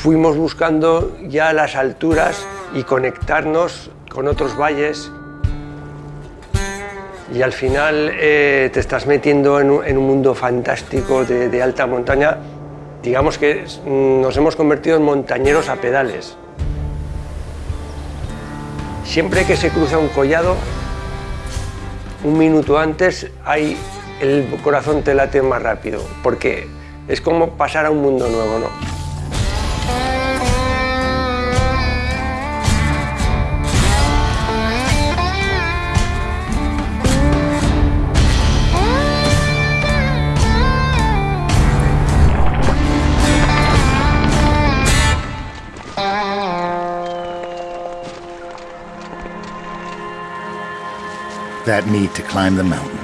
fuimos buscando ya las alturas y conectarnos con otros valles y al final eh, te estás metiendo en un, mundo fantástico de, alta montaña. Digamos que nos hemos convertido en montañeros a pedales. Siempre que se cruza un collado, un minuto antes hay, el corazón te late más rápido, porque es como pasar a un mundo nuevo, ¿no? That need to climb the mountain,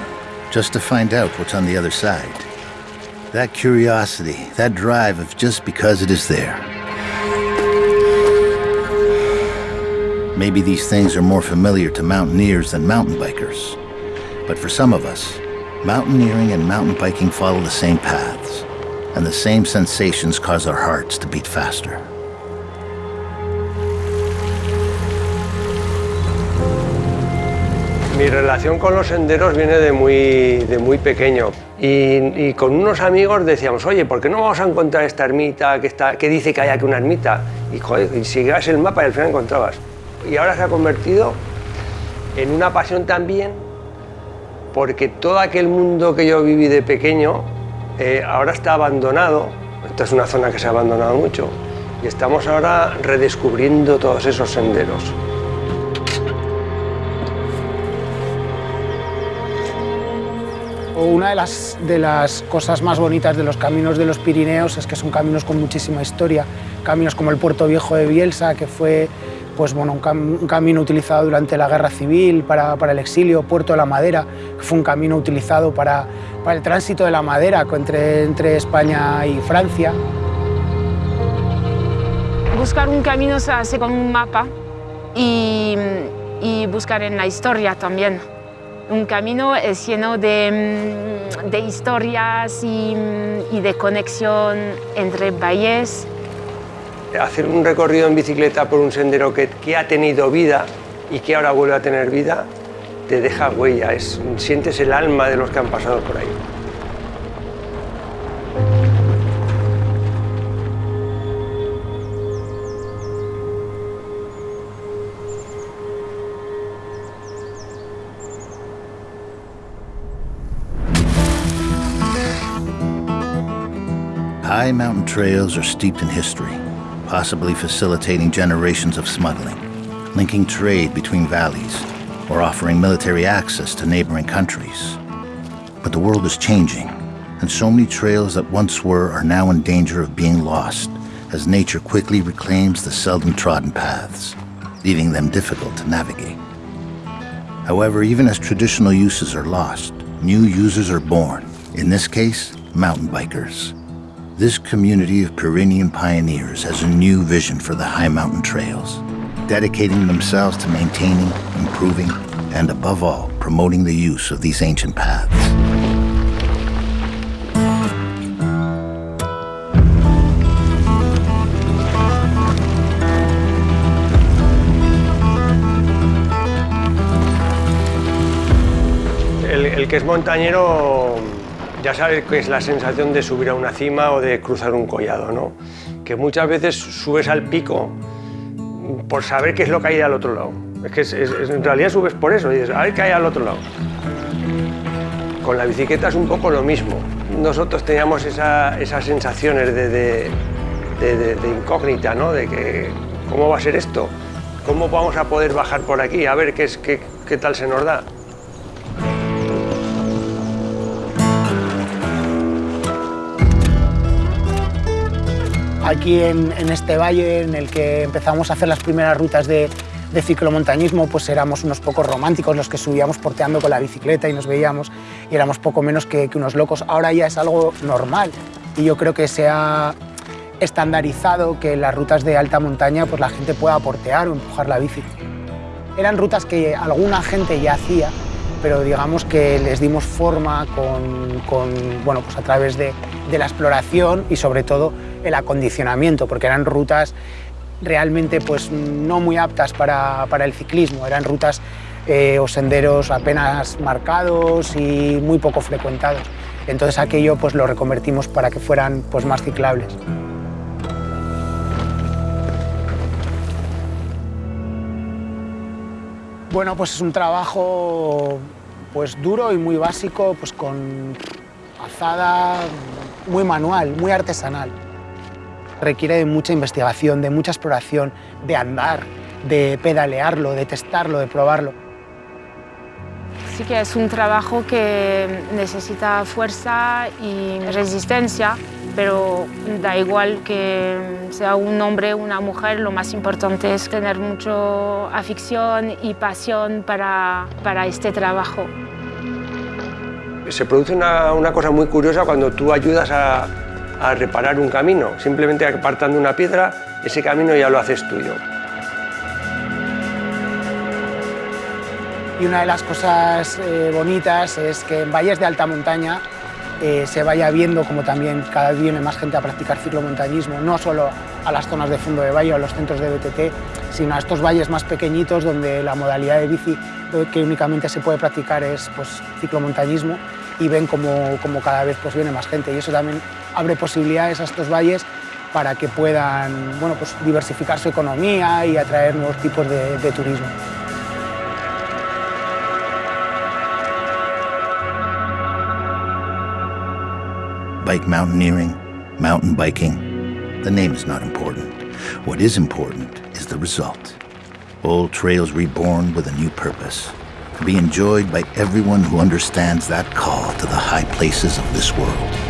just to find out what's on the other side. That curiosity, that drive of just because it is there. Maybe these things are more familiar to mountaineers than mountain bikers. But for some of us, mountaineering and mountain biking follow the same paths, and the same sensations cause our hearts to beat faster. Mi relación con los senderos viene de muy, de muy pequeño y, con unos amigos decíamos, oye, ¿por qué no vamos a encontrar esta ermita que, está, que dice que hay aquí una ermita? Y, joder, y sigues el mapa y al final encontrabas. Y ahora se ha convertido en una pasión también porque todo aquel mundo que yo viví de pequeño eh, ahora está abandonado. Esta es una zona que se ha abandonado mucho y estamos ahora redescubriendo todos esos senderos. Una de las, de las cosas más bonitas de los caminos de los Pirineos es que son caminos con muchísima historia, caminos como el Puerto Viejo de Bielsa, que fue pues, bueno, un, camino utilizado durante la Guerra Civil para, para, el exilio, Puerto de la Madera, que fue un camino utilizado para, para el tránsito de la madera entre, entre España y Francia. Buscar un camino se hace con un mapa y, y buscar en la historia también un camino es lleno de, mm, historias mm, y, de conexión entre valles. Hacer un recorrido en bicicleta por un sendero que, que ha tenido vida y que ahora vuelve a tener vida, te deja huella, es, sientes el alma de los que han pasado por ahí. High mountain trails are steeped in history, possibly facilitating generations of smuggling, linking trade between valleys, or offering military access to neighboring countries. But the world is changing, and so many trails that once were are now in danger of being lost as nature quickly reclaims the seldom trodden paths, leaving them difficult to navigate. However, even as traditional uses are lost, new users are born, in this case, mountain bikers. This community of Pyrenean pioneers has a new vision for the high mountain trails, dedicating themselves to maintaining, improving, and above all, promoting the use of these ancient paths. El, el que es montañero ya sabes que es la sensación de subir a una cima o de cruzar un collado, ¿no? Que muchas veces subes al pico por saber qué es lo que hay al otro lado. Es que en realidad subes por eso, dices, a ver qué hay al otro lado. Con la bicicleta es un poco lo mismo. Nosotros teníamos esa, esas sensaciones de, de, incógnita, ¿no? De que, ¿cómo va a ser esto? ¿Cómo vamos a poder bajar por aquí? A ver qué, es, qué tal se nos da. Aquí en, este valle en el que empezamos a hacer las primeras rutas de, ciclomontañismo, pues éramos unos pocos románticos los que subíamos porteando con la bicicleta y nos veíamos y éramos poco menos que, unos locos. Ahora ya es algo normal y yo creo que se ha estandarizado que las rutas de alta montaña pues la gente pueda portear o empujar la bici. Eran rutas que alguna gente ya hacía, pero digamos que les dimos forma con, bueno, pues a través de la exploración y sobre todo el acondicionamiento, porque eran rutas realmente pues, no muy aptas para, para el ciclismo, eran rutas eh, o senderos apenas marcados y muy poco frecuentados. Entonces aquello pues, lo reconvertimos para que fueran pues, más ciclables. Bueno, pues es un trabajo pues duro y muy básico, pues con alzada, muy manual, muy artesanal. Requiere de mucha investigación, de mucha exploración, de andar, de pedalearlo, de testarlo, de probarlo. Sí que es un trabajo que necesita fuerza y resistencia, pero da igual que sea un hombre o una mujer, lo más importante es tener mucha afición y pasión para, para este trabajo. Se produce una, una, cosa muy curiosa cuando tú ayudas a, a reparar un camino. Simplemente apartando una piedra, ese camino ya lo haces tuyo. Y una de las cosas eh, bonitas es que en valles de alta montaña eh, se vaya viendo como también cada vez viene más gente a practicar ciclomontañismo, no solo a las zonas de fondo de valle o a los centros de BTT, sino a estos valles más pequeñitos donde la modalidad de bici que únicamente se puede practicar es pues, ciclomontañismo y ven como, como cada vez pues, viene más gente y eso también abre posibilidades a estos valles para que puedan bueno, pues, diversificar su economía y atraer nuevos tipos de, de turismo. bike mountaineering, mountain biking. The name is not important. What is important is the result. Old Trails reborn with a new purpose, to be enjoyed by everyone who understands that call to the high places of this world.